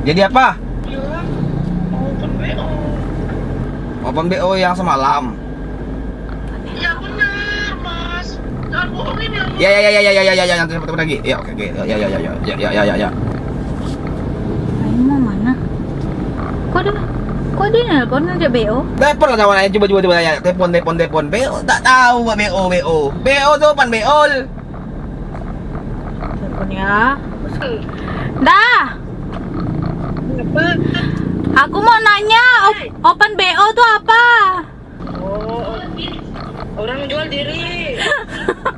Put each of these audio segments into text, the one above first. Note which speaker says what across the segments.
Speaker 1: Jadi apa?
Speaker 2: Ya, open BO.
Speaker 1: Open BO yang semalam.
Speaker 2: Ya benar, Mas. Jangan bohongin ya.
Speaker 1: Ya ya ya ya ya ya ya ya nanti ketemu lagi. Ya oke oke. Ya ya ya ya ya ya ya ya ya. ya.
Speaker 3: Aing mau mana? Kok dia Kok dia nelpon ada BO?
Speaker 1: Telepon lah kawan coba coba coba ya. Telepon telepon telepon. BO tak tahu Pak BO BO. BO tuh pan BO.
Speaker 3: Telepon ya. Dah.
Speaker 2: Apa?
Speaker 3: Aku mau nanya op- open BO tuh apa?
Speaker 2: Oh, orang jual diri.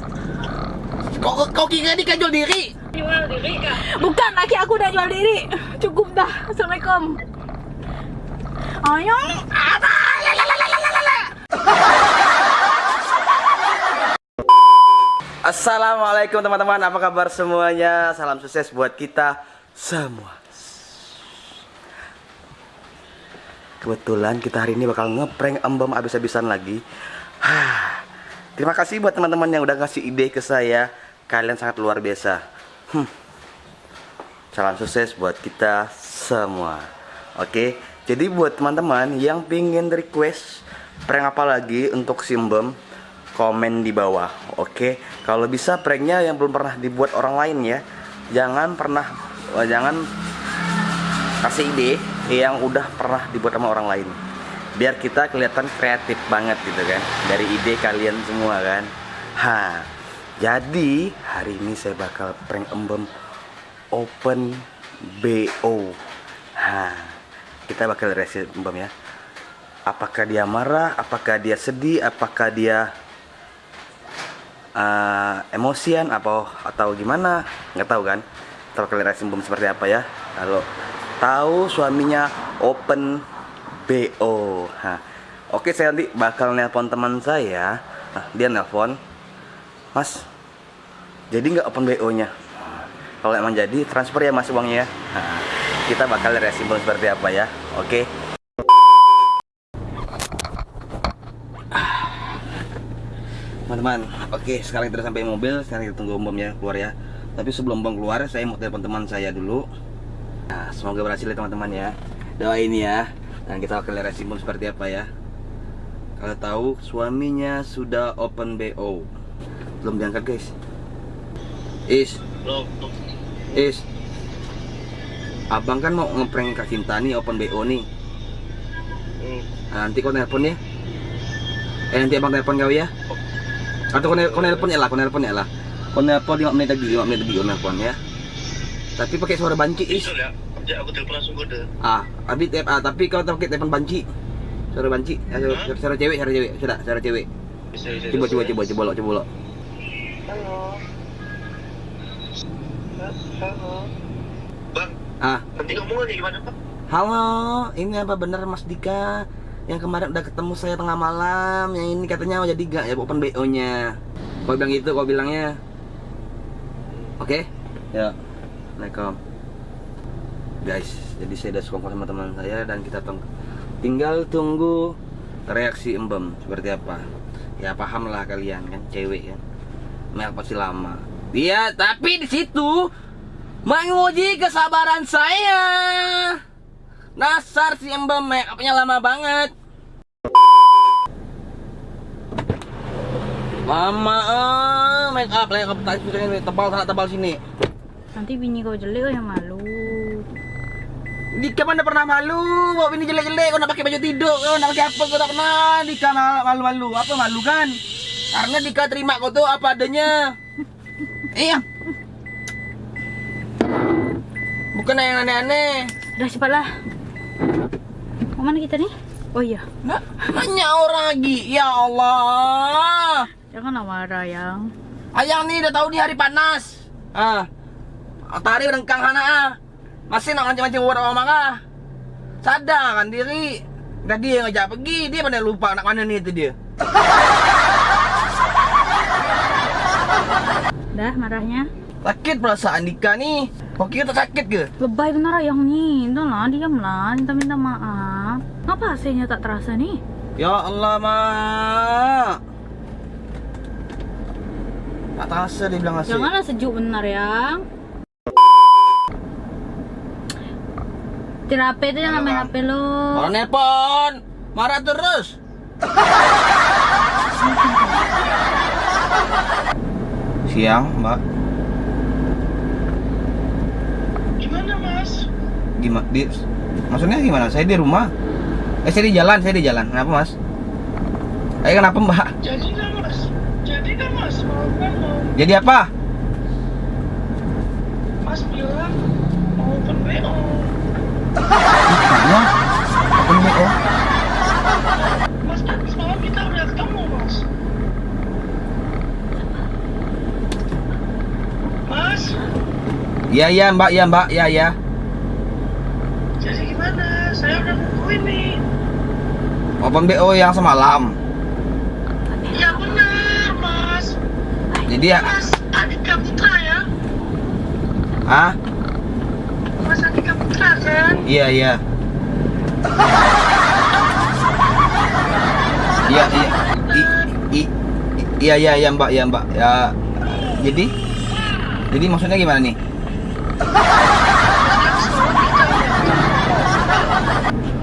Speaker 1: Kok kok- kau kira dia kan jual diri?
Speaker 2: Jual diri kah?
Speaker 3: Bukan, laki aku udah jual diri. Cukup dah. Assalamualaikum. Ayo.
Speaker 1: Assalamualaikum teman-teman, apa kabar semuanya? Salam sukses buat kita semua. Kebetulan kita hari ini bakal ngeprank embem abis-abisan lagi. Terima kasih buat teman-teman yang udah ngasih ide ke saya. Kalian sangat luar biasa. Hmm. Salam sukses buat kita semua. Oke, jadi buat teman-teman yang pingin request prank apa lagi untuk si embem, komen di bawah. Oke, kalau bisa pranknya yang belum pernah dibuat orang lain ya, jangan pernah, eh, jangan kasih ide yang udah pernah dibuat sama orang lain. Biar kita kelihatan kreatif banget gitu kan, dari ide kalian semua kan. Ha, jadi hari ini saya bakal prank embem open BO. Ha, kita bakal reaksi embem ya. Apakah dia marah? Apakah dia sedih? Apakah dia uh, emosian apa atau gimana nggak tahu kan lihat reaksi Bum seperti apa ya kalau tahu suaminya open BO Hah. oke saya nanti bakal nelpon teman saya. Nah, dia nelpon mas jadi nggak open BO nya kalau emang jadi transfer ya mas uangnya ya. Nah, kita bakal lihat Bum seperti apa ya. Oke. Teman-teman oke sekarang kita sampai mobil. Sekarang kita tunggu bomnya keluar ya. Tapi sebelum bom keluar saya mau telepon teman saya dulu. nah semoga berhasil ya teman-teman ya. Doain ya. Dan kita akan lihat seperti apa ya. Kalau tahu suaminya sudah open BO belum diangkat guys. Is. Is. Abang kan mau ngeprank Kak Cinta nih open BO nih. Nah, nanti kau nelpon ya. Eh nanti abang telepon kau ya. Atau kau, nelpon ya lah kau nelpon ya lah. Kau nelpon 5 menit lagi 5 menit lagi kau nelpon ya. Tapi pakai suara banci is
Speaker 2: Itu ya. Aku telepon langsung kode.
Speaker 1: ah tep ah, tapi kau pakai telepon banci suara banci ah, suara, suara cewek suara cewek sudah suara cewek
Speaker 2: Bisa, bisa.
Speaker 1: coba coba
Speaker 2: ya.
Speaker 1: coba coba lo coba lo
Speaker 2: Halo. Halo. Bang,
Speaker 1: ah
Speaker 2: nanti ngomongnya gimana, Pak?
Speaker 1: halo ini apa bener Mas Dika yang kemarin udah ketemu saya tengah malam yang ini katanya mau jadi gak ya open BO nya kau bilang gitu kau bilangnya oke ya Assalamualaikum guys jadi saya udah sekongkol sama teman saya dan kita tinggal tunggu reaksi embem seperti apa? Ya paham lah kalian kan cewek kan. Mel pasti lama. Iya tapi di situ menguji kesabaran saya. Nasar si embem make upnya lama banget. Lama ah, make up, make up tebal tebal sini.
Speaker 3: Nanti bini kau jelek yang malu.
Speaker 1: Dika mana pernah malu, bawa ini jelek-jelek, kau nak pakai baju tidur, kau nak pakai apa, kau tak pernah, Dika mal- malu-malu, apa malu kan? Karena Dika terima kau tuh apa adanya. Iya. Bukan yang aneh-aneh.
Speaker 3: Udah cepatlah. Mau mana kita nih? Oh iya,
Speaker 1: Nah, banyak orang lagi, ya Allah.
Speaker 3: janganlah marah yang.
Speaker 1: Ayang nih udah tahu nih hari panas. Ah. Tari rengkang hana ah. Masih nak mancing-mancing buat orang ah. Sadar kan diri. Udah dia yang ngajak pergi, dia mana lupa nak mana nih itu dia.
Speaker 3: Dah marahnya.
Speaker 1: Sakit perasaan Dika nih. Kau kira tak sakit ke?
Speaker 3: Lebay benar yang nih. Entahlah, diamlah. Minta-minta maaf. Ngapa hasilnya tak terasa nih?
Speaker 1: Ya Allah, Mak. Tak terasa dia bilang asik.
Speaker 3: Janganlah sejuk benar yang. Setir HP itu jangan main HP lo.
Speaker 1: Orang nelpon. Marah terus. Siang, Mbak.
Speaker 2: Gimana mas?
Speaker 1: Gimana? Di, maksudnya gimana? Saya di rumah. Eh, saya di jalan, saya di jalan. Kenapa, Mas? Eh, kenapa, Mbak?
Speaker 2: Jadi kan mas? Jadi kan mas? Mau kan mau?
Speaker 1: Jadi apa?
Speaker 2: Mas bilang.
Speaker 1: Tanya. Apa ini? Oh.
Speaker 2: Mas semalam kita udah ketemu mas. Mas,
Speaker 1: Iya, iya, Mbak. Iya, Mbak. Iya, iya.
Speaker 2: jadi gimana? Saya udah nungguin nih.
Speaker 1: Open BO yang semalam.
Speaker 2: Ya benar mas.
Speaker 1: Jadi ya,
Speaker 2: Mas Andika Putra ya?
Speaker 1: ah?
Speaker 2: Mas Andika Putra kan?
Speaker 1: Iya, iya. Iya, iya. Iya, iya, iya, Mbak. Iya, Mbak. Ya. Jadi Jadi maksudnya gimana nih?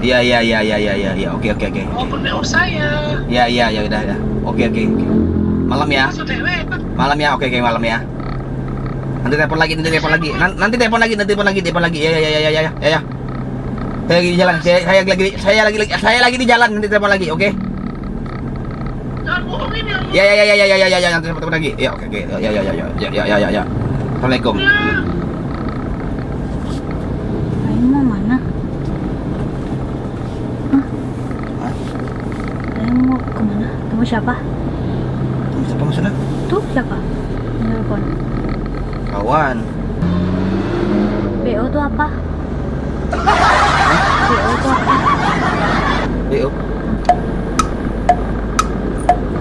Speaker 1: Iya, iya, iya, iya, iya, iya, iya. Oke, oke, oke.
Speaker 2: Open BO saya.
Speaker 1: Iya, iya, ya udah, ya. Oke, oke. Malam ya. Malam ya. Oke, oke, malam ya. Nanti telepon lagi, nanti telepon lagi. Nan- Nanti telepon lagi, nanti telepon lagi, telepon lagi. Ya, ya, ya, ya, ya, ya, ya. Saya lagi di jalan. Saya, saya lagi, saya lagi, saya lagi di jalan. Nanti telepon lagi, oke?
Speaker 2: Jangan bohongin ya.
Speaker 1: Ya, ya, ya, ya, ya, ya, ya, ya, nanti telepon lagi. Ya, oke, oke. Ya, ya, ya, ya, ya, ya, ya, ya, ya. Assalamualaikum.
Speaker 2: Ya.
Speaker 3: Aing mau mana? Hah? Mau ke mana? Siapa?
Speaker 1: Siapa maksudnya?
Speaker 3: Tuh siapa? Telepon.
Speaker 1: Kawan.
Speaker 3: BO tuh apa? BO apa?
Speaker 1: BO.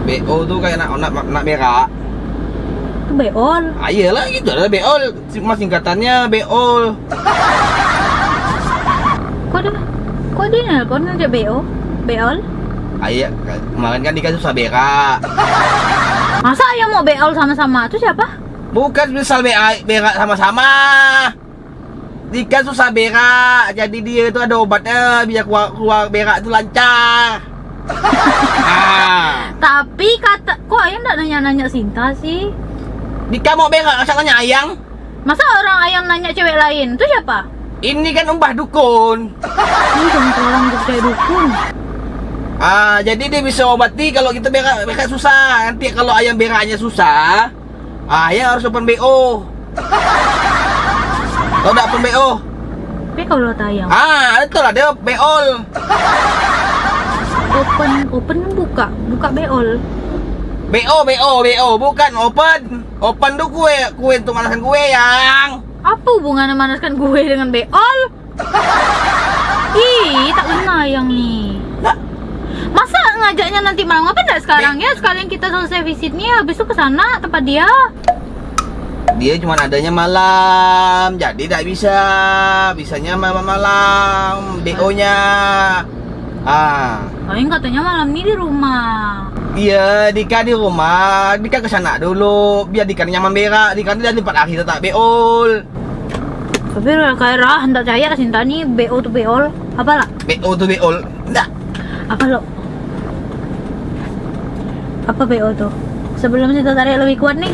Speaker 1: BO tuh kayak nak nak nak berak.
Speaker 3: Itu beol.
Speaker 1: Ah, iyalah gitu lah beol. Cuma singkatannya beol.
Speaker 3: Kok dia? Kok dia nelpon aja BO? Beol?
Speaker 1: Ah, iya. kemarin kan Dika susah berak.
Speaker 3: Masa ayah mau beol sama-sama? Itu siapa?
Speaker 1: Bukan misal berak sama-sama. Dika susah berak, jadi dia itu ada obatnya biar keluar, keluar berak itu lancar. ah,
Speaker 3: Tapi kata kok ayah nggak nanya-nanya Sinta sih?
Speaker 1: Dika mau berak, masa nanya ayang?
Speaker 3: Masa orang ayam nanya cewek lain? Itu siapa?
Speaker 1: Ini kan umbah dukun.
Speaker 3: Ini jangan orang percaya dukun.
Speaker 1: Ah, jadi dia bisa obati kalau kita berak berak susah. Nanti kalau ayam beraknya susah, ah, ayam harus open BO. Tahu tak open BO?
Speaker 3: Tapi kalau tayang
Speaker 1: Ah, itu lah dia beol.
Speaker 3: open open buka buka beol.
Speaker 1: BO, BO, BO, bukan open. Open tuh kue, kue untuk manasan kue yang.
Speaker 3: Apa hubungannya manaskan gue dengan beol? Ih, tak kena yang nih. Masa ngajaknya nanti malam apa enggak sekarang ya? Sekalian kita selesai visitnya habis itu ke sana tempat dia.
Speaker 1: Dia cuma adanya malam, jadi tidak bisa. Bisanya malam malam, BO-nya. Ah,
Speaker 3: Paling katanya malam ini di rumah.
Speaker 1: Iya, Dika di rumah. Dika ke sana dulu. Biar Dika nyaman berak. Dika di tempat akhir tak beol.
Speaker 3: Tapi kayak rah hendak percaya Sinta nih BO tuh beol. Apa lah?
Speaker 1: BO tuh beol. Enggak.
Speaker 3: Apa lo? Apa BO tuh? Sebelum Sinta tarik lebih kuat nih.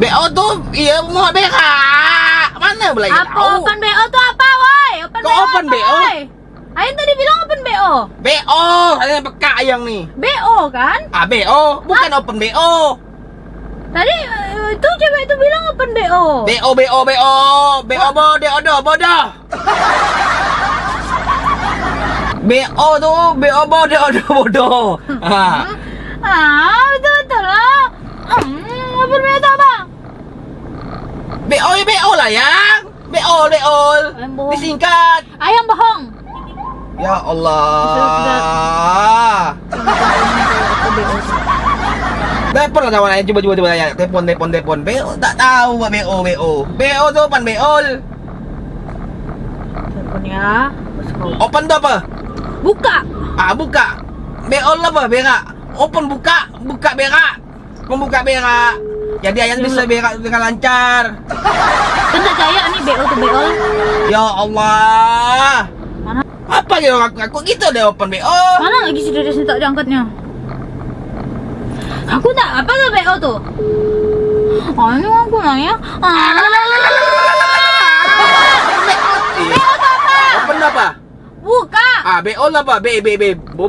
Speaker 1: BO tuh iya mau berak. Mana boleh
Speaker 3: apa open BO tuh apa, woi? Open
Speaker 1: Kok
Speaker 3: BO
Speaker 1: open
Speaker 3: apa,
Speaker 1: BO?
Speaker 3: Ayo tadi bilang open BO.
Speaker 1: BO, saya peka yang nih.
Speaker 3: BO kan?
Speaker 1: Ah, BO, bukan open BO.
Speaker 3: Tadi eh, itu cewek itu bilang open BO.
Speaker 1: BO, BO, BO. BO bodoh, bodoh, bodoh. BO tuh BO bodoh, bodoh, bodoh. Ah.
Speaker 3: Ah, betul betul lah. Hmm, open BO apa?
Speaker 1: BO ya BO lah yang. BO, BO. Disingkat.
Speaker 3: Ayam bohong.
Speaker 1: Ya Allah. Telepon lah kawan coba coba coba tanya. Telepon telepon telepon. BO tak tahu apa BO BO. BO tuh pan BO.
Speaker 3: Telepon ya. Terus kau
Speaker 1: Open tuh apa?
Speaker 3: buka.
Speaker 1: Ah buka. BO apa? Berak. Open buka, buka berak. Membuka berak. Jadi ayam bisa dengan lancar.
Speaker 3: Tak percaya nih BO tuh BO.
Speaker 1: Ya Allah.
Speaker 3: Mana
Speaker 1: Apa gitu aku, aku gitu deh open BO.
Speaker 3: Mana lagi si Dedes ni tak diangkatnya? Aku tak apa tu BO tu? Ah, ini aku nanya. Ah,
Speaker 1: Open apa?
Speaker 3: buka.
Speaker 1: Ah, BO lah apa? B B B Bo,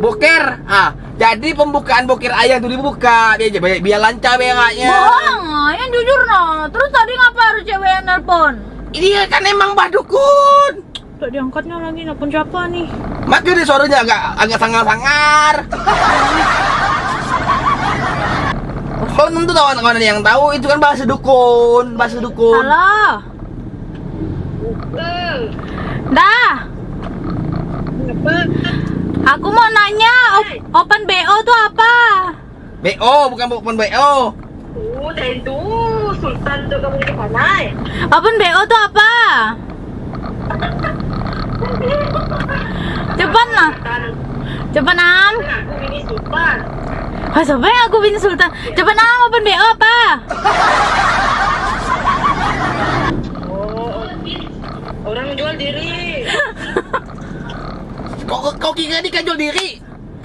Speaker 1: boker. Ah, jadi pembukaan boker ayam tuh dibuka. Biar biar, biar lancar beraknya.
Speaker 3: Bohong, ah, yang jujur no. Terus tadi ngapa harus cewek yang nelpon?
Speaker 1: Ini kan emang Mbah Dukun.
Speaker 3: Tak diangkatnya lagi nelpon siapa nih?
Speaker 1: Makanya dia suaranya agak agak sangar-sangar. Kau tentu tahu kawan yang tahu itu kan bahasa dukun, bahasa dukun.
Speaker 2: Bukan.
Speaker 3: Dah. Aku mau nanya, op- open BO tu apa?
Speaker 1: BO bukan bukan BO.
Speaker 2: Oh, dah itu. Sultan tu kamu ni pandai.
Speaker 3: Open BO tu apa? Cepat lah. Cepat Nam.
Speaker 2: Aku ini Sultan.
Speaker 3: Ah, yang aku bin Sultan? Cepat Nam, open BO apa?
Speaker 2: Oh, orang jual diri.
Speaker 1: Kau kau- kau kira dia kan jual diri?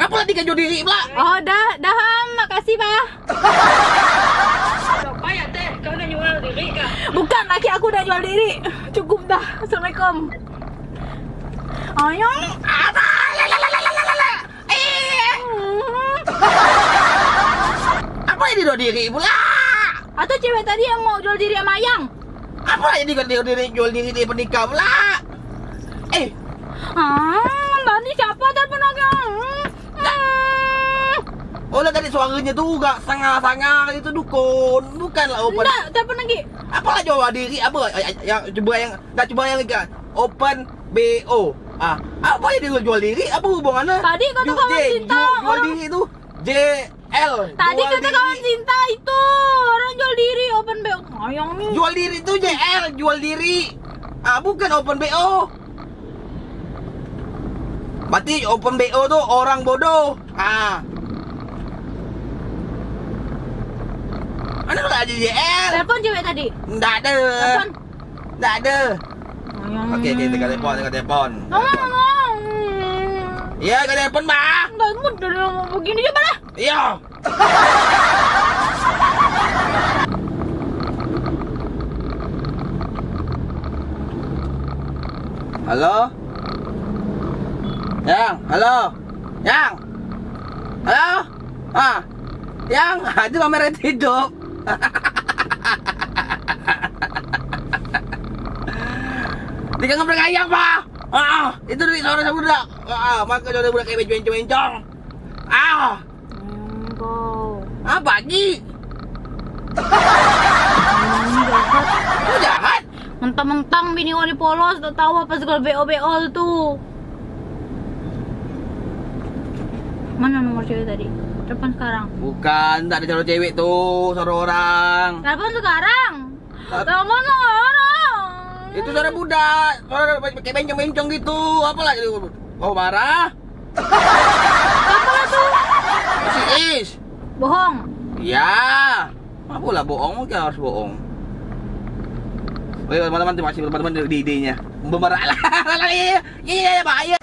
Speaker 1: Apa lah kan jual diri pula?
Speaker 3: Oh, dah, dah. Makasih, Pak.
Speaker 2: Siapa ya teh? Kau dah jual diri kah?
Speaker 3: Bukan, laki aku dah jual diri. Cukup dah. Assalamualaikum. Ayang.
Speaker 1: Apa? La, la, la, la, la, la, la, la. Eh,
Speaker 3: Hmm.
Speaker 1: apa yang dia jual diri pula?
Speaker 3: Atau cewek tadi yang mau jual diri sama Ayang?
Speaker 1: Apa dia jual diri jual diri dia pernikah pula? Eh,
Speaker 3: Ah, tadi siapa telepon aku?
Speaker 1: Lah tadi suaranya tuh gak sangar-sangar itu dukun, bukanlah open.
Speaker 3: Enggak, telepon lagi.
Speaker 1: Apalah jual diri apa yang coba yang tak coba yang kan open BO. Ah, apa yang dia jual diri? Apa hubungannya?
Speaker 3: Tadi kata kawan cinta,
Speaker 1: ju- Jual diri itu J L.
Speaker 3: Tadi kata
Speaker 1: diri.
Speaker 3: kawan cinta itu orang jual diri open BO. Ayang nih.
Speaker 1: Jual diri itu J L, jual diri. Ah, bukan open BO. Berarti open BO tuh orang bodoh. Ah. Mana pula ada JL?
Speaker 3: Telepon cewek tadi.
Speaker 1: Enggak ada.
Speaker 3: Telepon.
Speaker 1: Enggak ada.
Speaker 3: Ayang.
Speaker 1: Okey, okey, kita telepon, kita telepon.
Speaker 3: Ngomong, ngomong.
Speaker 1: Ya, kita telepon, Mbak.
Speaker 3: Enggak mood dari mau begini coba lah.
Speaker 1: Iya. Halo? Yang, halo? Yang? Halo? Ah, yang, itu kamera hidup. Di kang ngeprank ayam, Pak. Ah, itu dari suara budak. Ah, maka suara budak kayak bencong-bencong. Ah, apa lagi?
Speaker 3: Hmm, jahat. Mentang-mentang bini wali polos tak tahu apa segala BO-BO tu. Mana nomor cewek tadi? Telepon sekarang.
Speaker 1: Bukan, tak ada calon cewek tuh, suara orang.
Speaker 3: Telepon sekarang. Telepon sekarang.
Speaker 1: Itu suara budak, suara kayak bencong-bencong gitu. Apa lagi? Kau marah?
Speaker 3: Apa lah tu?
Speaker 1: Si Is.
Speaker 3: Bohong.
Speaker 1: Ya. Apa lah bohong, mungkin harus bohong. Oke, teman-teman, terima kasih teman-teman di idenya. Membarah lah. Iya, iya, iya, bahaya.